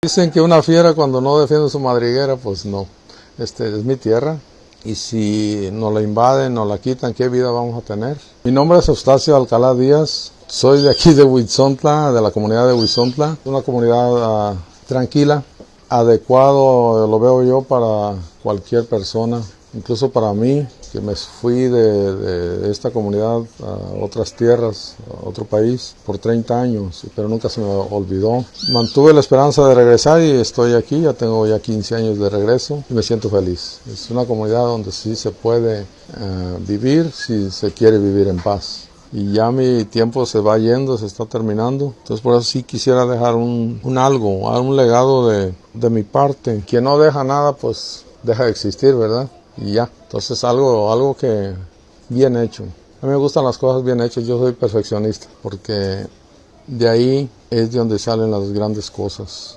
Dicen que una fiera cuando no defiende su madriguera, pues no. Este es mi tierra y si nos la invaden, nos la quitan, ¿qué vida vamos a tener? Mi nombre es Eustacio Alcalá Díaz, soy de aquí de Huizontla, de la comunidad de Huizontla, una comunidad uh, tranquila, adecuado lo veo yo para cualquier persona, incluso para mí, que me fui de, de, esta comunidad a otras tierras, a otro país, por 30 años, pero nunca se me olvidó. Mantuve la esperanza de regresar y estoy aquí, ya tengo ya 15 años de regreso y me siento feliz. Es una comunidad donde sí se puede uh, vivir si se quiere vivir en paz y ya mi tiempo se va yendo, se está terminando. Entonces por eso sí quisiera dejar un, un algo, un legado de, de, mi parte. Quien no deja nada, pues deja de existir, ¿verdad? Y ya. Entonces algo, algo que bien hecho. A mí me gustan las cosas bien hechas, yo soy perfeccionista, porque de ahí es de donde salen las grandes cosas.